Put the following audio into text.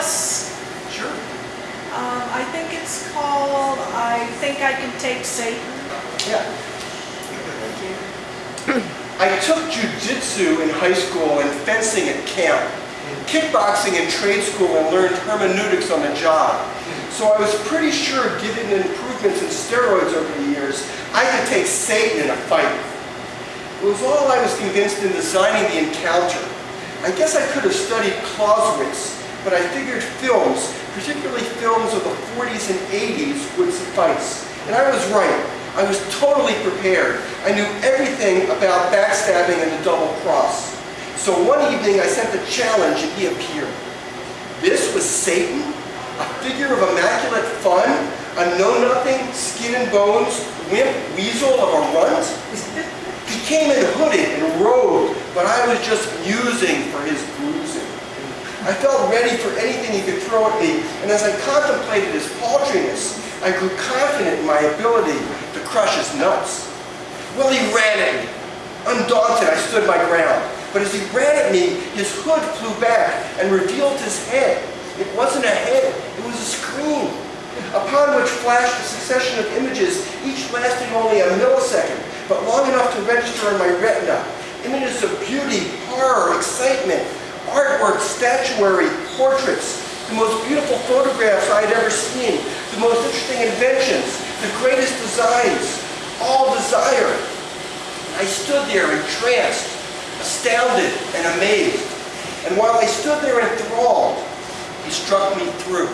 Sure. Um, I think it's called I Think I Can Take Satan. Yeah. I took jujitsu in high school and fencing at camp, kickboxing in trade school and learned hermeneutics on the job. So I was pretty sure given improvements in steroids over the years, I could take Satan in a fight. It was all I was convinced in designing the encounter. I guess I could have studied Clausewitz but I figured films, particularly films of the 40s and 80s, would suffice. And I was right. I was totally prepared. I knew everything about backstabbing and the double cross. So one evening I sent a challenge and he appeared. This was Satan, a figure of immaculate fun, a know-nothing, skin and bones, wimp weasel of a runt. He came in hooded and robed, but I was just musing for his bruising. I felt ready for anything he could throw at me, and as I contemplated his paltriness, I grew confident in my ability to crush his nuts. Well, he ran at me. Undaunted, I stood my ground. But as he ran at me, his hood flew back and revealed his head. It wasn't a head, it was a screen, upon which flashed a succession of images, each lasting only a millisecond, but long enough to register in my retina. Images of beauty, horror, excitement, artwork, statuary, portraits, the most beautiful photographs I had ever seen, the most interesting inventions, the greatest designs, all desire. I stood there entranced, astounded and amazed. And while I stood there enthralled, he struck me through.